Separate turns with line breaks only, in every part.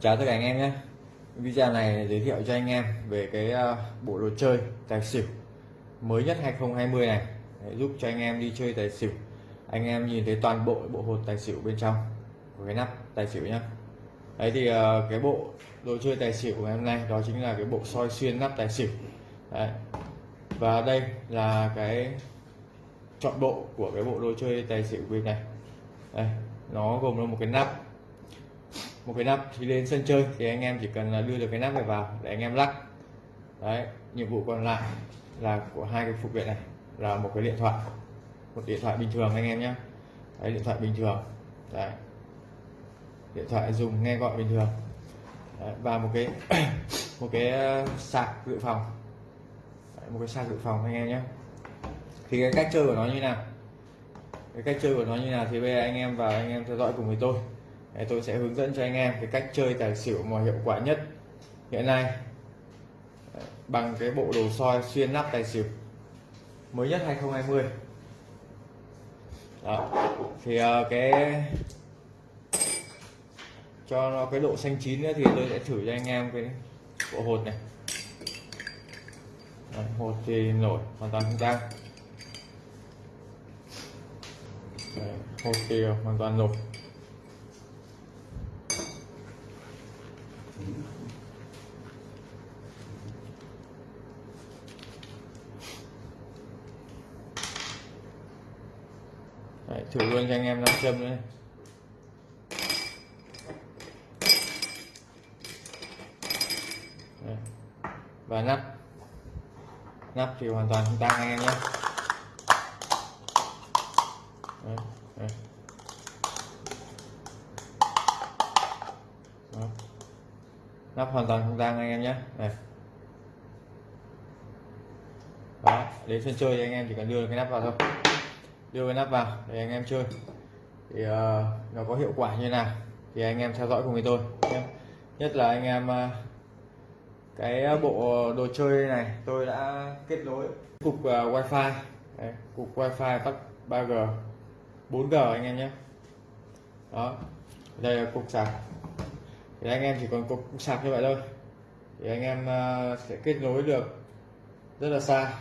Chào tất cả anh em nhé. Video này giới thiệu cho anh em về cái ờ, bộ đồ chơi tài xỉu mới nhất 2020 này. Để giúp cho anh em đi chơi tài xỉu. Anh em nhìn thấy toàn bộ bộ hột tài xỉu bên trong. Của cái nắp tài xỉu nhá. Đấy thì ờ, cái bộ đồ chơi tài xỉu của ngày hôm nay đó chính là cái bộ soi xuyên nắp tài xỉu. Đấy. và đây là cái chọn bộ của cái bộ đồ chơi tài xỉu bên này. Đây, nó gồm là một cái nắp một cái nắp thì lên sân chơi thì anh em chỉ cần là đưa được cái nắp này vào để anh em lắc. Đấy nhiệm vụ còn lại là của hai cái phụ kiện này là một cái điện thoại một điện thoại bình thường anh em nhé. Đấy điện thoại bình thường. Đấy. Điện thoại dùng nghe gọi bình thường. Đấy, và một cái một cái uh, sạc dự phòng. Đấy, một cái sạc dự phòng anh em nhé. Thì cái cách chơi của nó như nào? Cái cách chơi của nó như nào thì bây giờ anh em vào anh em theo dõi cùng với tôi. Đấy, tôi sẽ hướng dẫn cho anh em cái cách chơi tài xỉu mà hiệu quả nhất hiện nay. Bằng cái bộ đồ soi xuyên nắp tài xỉu mới nhất 2020 đó thì uh, cái cho nó cái độ xanh chín nữa thì tôi sẽ thử cho anh em cái bộ hột này. Đấy, hột thì nổi hoàn toàn không tăng Đấy, hột thì hoàn toàn nổi Đấy, thử luôn cho anh em nam châm nữa và nắp. Nắp thì hoàn toàn không tăng anh em nhé. Đấy, đấy. Nắp hoàn toàn không tăng anh em nhé. Này đó đến sân chơi thì anh em chỉ cần đưa cái nắp vào thôi đưa cái nắp vào để anh em chơi. Thì uh, nó có hiệu quả như nào thì anh em theo dõi cùng với tôi nhé. Nhất là anh em uh, cái bộ đồ chơi này tôi đã kết nối cục uh, wifi. Đấy, cục wifi tắt 3g 4g anh em nhé. Đó đây là cục sạc. Thì anh em chỉ còn cục sạc như vậy thôi. Thì anh em uh, sẽ kết nối được rất là xa.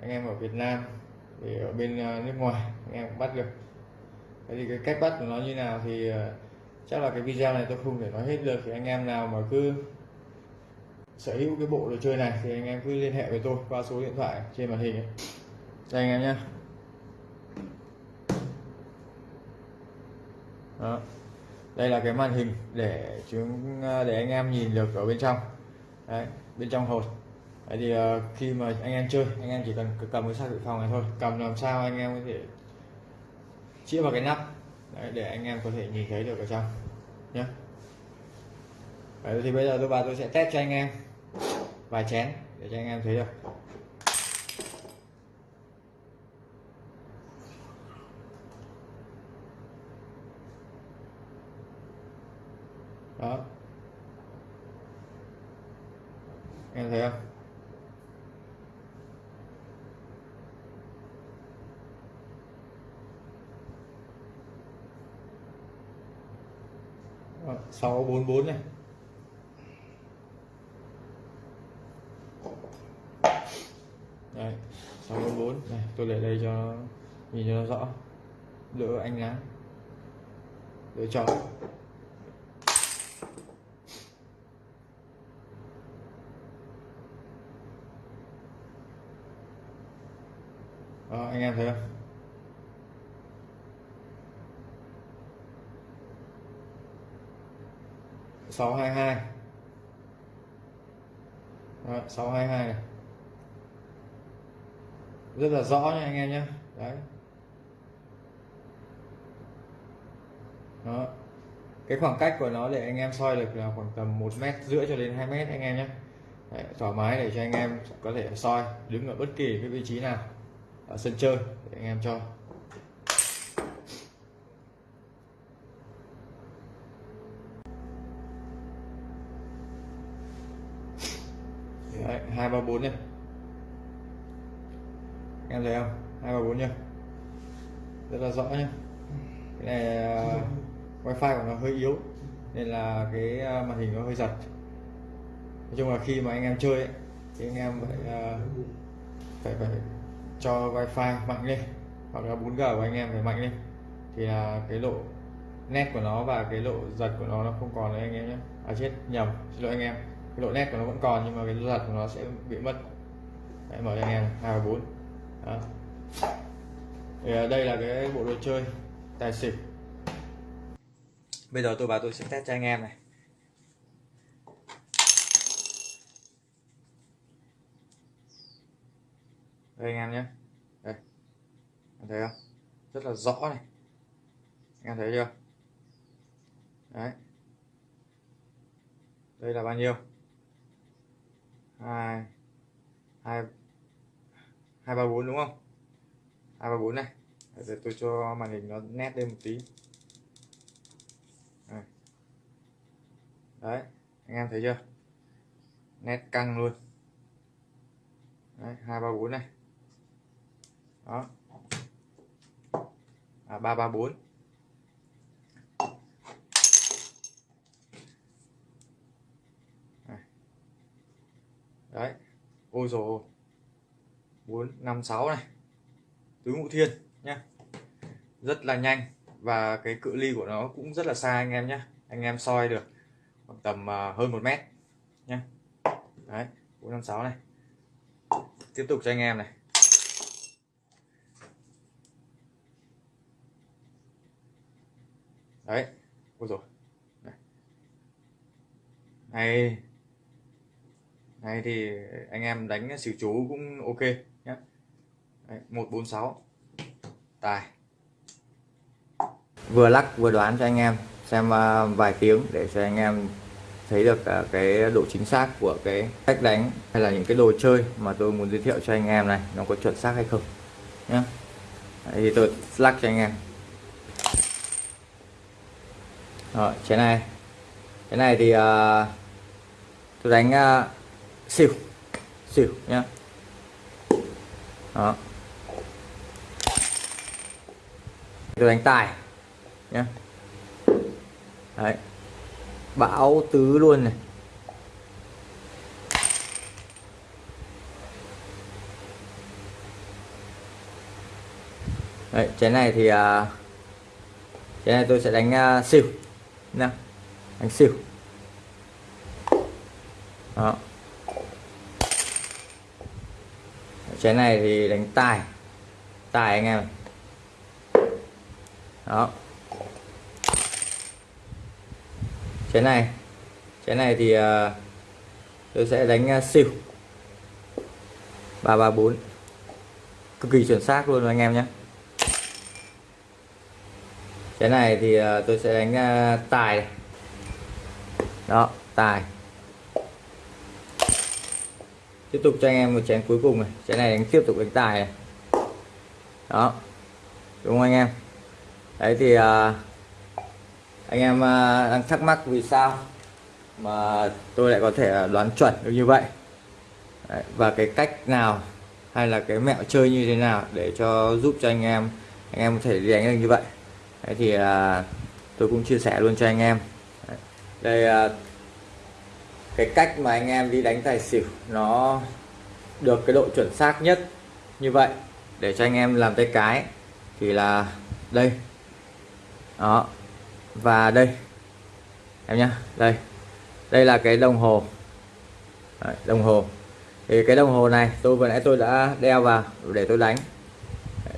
Anh em ở Việt Nam thì ở bên à, nước ngoài anh em cũng bắt được. Thế thì cái cách bắt của nó như nào thì à, chắc là cái video này tôi không thể nói hết được. Thì anh em nào mà cứ sở hữu cái bộ đồ chơi này thì anh em cứ liên hệ với tôi qua số điện thoại trên màn hình ấy. đây anh em nhé đó. Đây là cái màn hình để chúng à, để anh em nhìn được ở bên trong. Đấy, bên trong hột. Đấy thì uh, khi mà anh em chơi anh em chỉ cần cầm cái sạc dự phòng này thôi. Cầm làm sao anh em có thể chĩa vào cái nắp. Đấy, để anh em có thể nhìn thấy được ở trong nhé Đấy, thì bây giờ tôi vào tôi sẽ test cho anh em vài chén để cho anh em thấy được. Đó. Em thấy không? Sáu bốn bốn này. Đây sáu bốn bốn này, tôi để đây cho nhìn cho nó rõ. Đỡ ánh nắng đỡ cho 622 Đấy, 622 này rất là rõ nha anh em nhé. Đấy. Đó. Cái khoảng cách của nó để anh em soi được là khoảng tầm một mét rưỡi cho đến 2 mét anh em nhé. Đấy, thoải mái để cho anh em có thể soi đứng ở bất kỳ cái vị trí nào ở sân chơi để anh em cho. Hai ba bốn nhé em thấy không? hai ba bốn nhá. Rất là rõ nhá. Cái này uh, wifi của nó hơi yếu nên là cái à, màn hình nó hơi giật. Nói chung là khi mà anh em chơi ấy, thì anh em phải uh, phải phải cho wifi mạnh lên hoặc là 4G của anh em phải mạnh lên. Thì là cái độ nét của nó và cái độ giật của nó nó không còn nữa anh em nhé à chết nhầm. Xin lỗi anh em cái độ nét của nó vẫn còn nhưng mà cái giật của nó sẽ bị mất. Đấy, mở cho anh em hai bốn. Thì ờ, đây là cái bộ đồ chơi tài xỉu. Bây giờ tôi vào tôi sẽ test cho anh em này. Đây anh em nhé. Đây. Anh thấy không? Rất là rõ này. Anh em thấy chưa? Đấy. Đây là bao nhiêu? Hai. Hai. Hai ba bốn đúng không? Hai ba bốn này. Để tôi cho màn hình nó nét lên một tí. Đấy, anh em thấy chưa? Nét căng luôn. Đấy, hai ba bốn này. Đó. À ba ba bốn. Đấy. Ôi rồi bốn, năm, sáu này. Tứ ngũ thiên nhá. Rất là nhanh và cái cự ly của nó cũng rất là xa anh em nhé anh em soi được khoảng tầm à, hơn một mét nhé đấy, bốn, năm, sáu này. Tiếp tục cho anh em này. Đấy. Ôi rồi này này thì anh em đánh xỉu chú cũng ok nhé một bốn sáu. Tài. Vừa lắc vừa đoán cho anh em xem à, vài tiếng để cho anh em thấy được à, cái độ chính xác của cái cách đánh hay là những cái đồ chơi mà tôi muốn giới thiệu cho anh em này nó có chuẩn xác hay không nhé thì tôi lắc cho anh em. Rồi cái này. Cái này thì uh, tôi đánh uh, xỉu xỉu nhá. Đó. Đánh tài nhá. Đấy. Bão tứ luôn này. Đấy cái này thì à, cái này tôi sẽ đánh uh, xỉu nè đánh xỉu đó. Cái này thì đánh tài. Tài anh em. Đó. Cái này cái này thì uh, tôi sẽ đánh ờ, uh, xỉu ba ba bốn. Cực kỳ chuẩn xác luôn anh em nhé. Cái này thì uh, tôi sẽ đánh tài đó tài tiếp tục cho anh em một chén cuối cùng này. Chén này đánh tiếp tục đánh tài này. Đó. Đúng không anh em? Đấy thì à, anh em à, đang thắc mắc vì sao mà tôi lại có thể đoán chuẩn được như vậy? Đấy, và cái cách nào hay là cái mẹo chơi như thế nào để cho giúp cho anh em anh em có thể đi đánh được như vậy? Đấy thì à, tôi cũng chia sẻ luôn cho anh em. Đấy, đây à, cái cách mà anh em đi đánh tài xỉu nó được cái độ chuẩn xác nhất như vậy để cho anh em làm tay cái thì là đây. Đó. Và đây. Em nhá đây. Đây là cái đồng hồ. Đấy, đồng hồ. Thì cái đồng hồ này tôi vừa nãy tôi đã đeo vào để tôi đánh.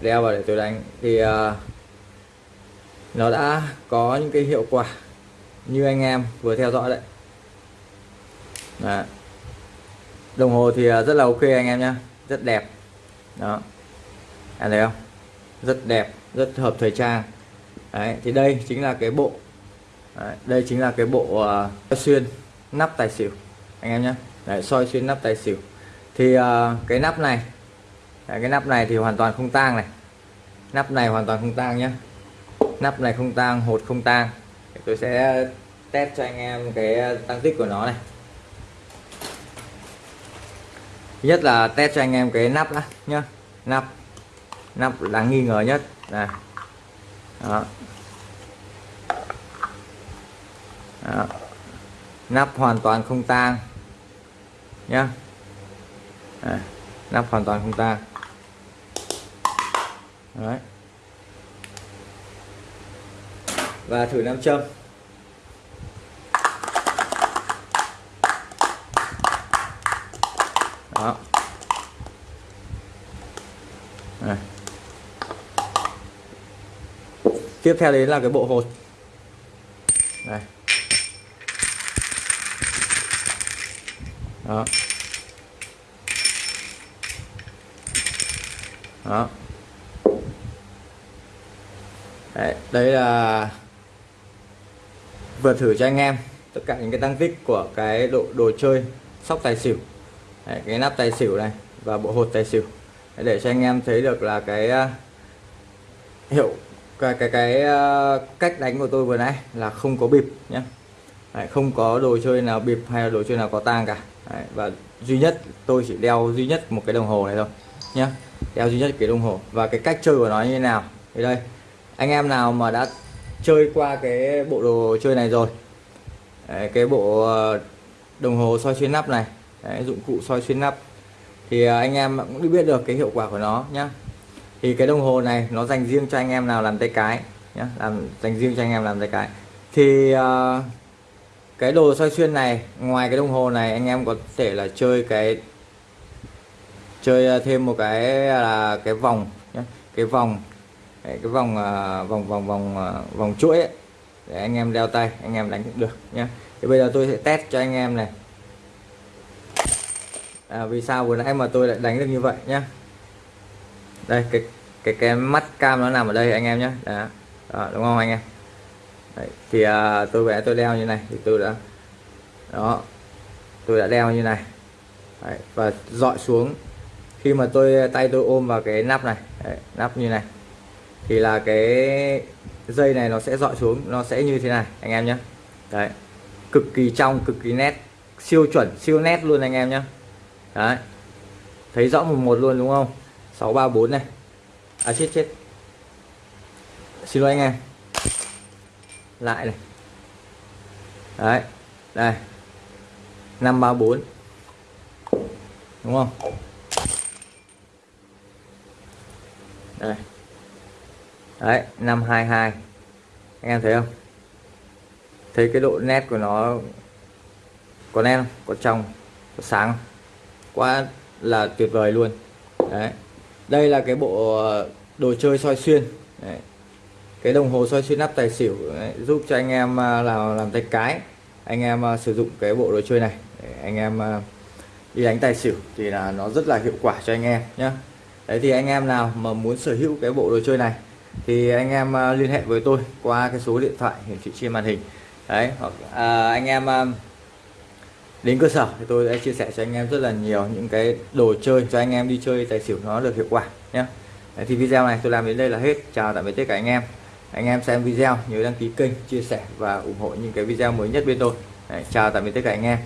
Đeo vào để tôi đánh. Thì uh, nó đã có những cái hiệu quả như anh em vừa theo dõi đấy. Đó. đồng hồ thì à, rất là ok anh em nhé rất đẹp. Đó. Anh thấy không? Rất đẹp rất hợp thời trang. Đấy, thì đây chính là cái bộ Đấy, đây chính là cái bộ uh, xuyên nắp tài xỉu. Anh em nhé Đấy, soi xuyên nắp tài xỉu. Thì uh, cái nắp này Đấy, cái nắp này thì hoàn toàn không tang này. Nắp này hoàn toàn không tang nhé nắp này không tang hột không tang. Tôi sẽ test cho anh em cái tăng tích của nó này thứ nhất là test cho anh em cái nắp đã nhá. Nắp. Nắp đáng nghi ngờ nhất. Này đó. Đó. nắp hoàn toàn không tang nhá. À, nắp hoàn toàn không tang. Đấy. và thử nam châm. Tiếp theo đến là cái bộ hột. Này đó. Đó. Đấy, đấy là vừa thử cho anh em tất cả những cái tăng tích của cái độ đồ chơi sóc tài xỉu. Đấy, cái nắp tài xỉu này và bộ hột tài xỉu. Đấy, để cho anh em thấy được là cái uh, hiệu cái cái cái ờ, cách đánh của tôi vừa nãy là không có bịp nhé đấy, không có đồ chơi nào bịp hay là đồ chơi nào có tang cả. Đấy, và duy nhất tôi chỉ đeo duy nhất một cái đồng hồ này thôi nhé đeo duy nhất cái đồng hồ. Và cái cách chơi của nó như thế nào? Thì đây anh em nào mà đã chơi qua cái bộ đồ chơi này rồi Đấy, cái bộ ờ, đồng hồ soi xuyên nắp này Đấy, dụng cụ soi xuyên nắp thì ờ, anh em cũng biết được cái hiệu quả của nó nhé thì cái đồng hồ này nó dành riêng cho anh em nào làm tay cái nhé làm dành riêng cho anh em làm tay cái. Thì uh, cái đồ soi xuyên này ngoài cái đồng hồ này anh em có thể là chơi cái chơi ờ, thêm một cái à, là cái vòng nhé cái vòng cái vòng uh, vòng vòng vòng uh, vòng chuỗi ấy. để anh em đeo tay anh em đánh cũng được nhé thì bây giờ tôi sẽ test cho anh em này. À, vì sao vừa nãy mà tôi lại đánh được như vậy nhé đây cái cái cái mắt cam nó nằm ở đây anh em nhé. Đó. đó đúng không anh em? Đấy, thì à, tôi vẽ tôi đeo như này thì tôi đã đó tôi đã đeo như này. Đấy, và dọi xuống. Khi mà tôi tay tôi ôm vào cái nắp này Đấy, nắp như này thì là cái dây này nó sẽ dọi xuống nó sẽ như thế này anh em nhé. Đấy cực kỳ trong cực kỳ nét siêu chuẩn siêu nét luôn anh em nhé. Đấy thấy rõ một một luôn đúng không? 634 này. À chết chết. Xin lỗi anh em. Lại này. Đấy, đây. 534 đúng không? Đây. Đấy 522 anh em thấy không? Thấy cái độ nét của nó có nét không? Có trong, có sáng không? quá là tuyệt vời luôn. Đấy đây là cái bộ ờ, đồ chơi soi xuyên. Đấy. cái đồng hồ soi xuyên nắp tài xỉu đấy, giúp cho anh em ờ, làm làm tay cái. Anh em ờ, sử dụng cái bộ đồ chơi này để anh em đi đánh tài xỉu thì là nó rất là hiệu quả cho anh em nhé đấy thì anh em nào mà muốn sở hữu cái bộ đồ chơi này thì anh em liên hệ với tôi qua cái số điện thoại hiển thị trên màn hình. Đấy hoặc à, anh em đến cơ sở thì tôi sẽ chia sẻ cho anh em rất là nhiều những cái đồ chơi cho anh em đi chơi tài xỉu nó được hiệu quả nhé đấy, thì video này tôi làm đến đây là hết. Chào tạm biệt tất cả anh em. Anh em xem video nhớ đăng ký kênh chia sẻ và ủng hộ những cái video mới nhất bên tôi. Đấy, chào tạm biệt tất cả anh em.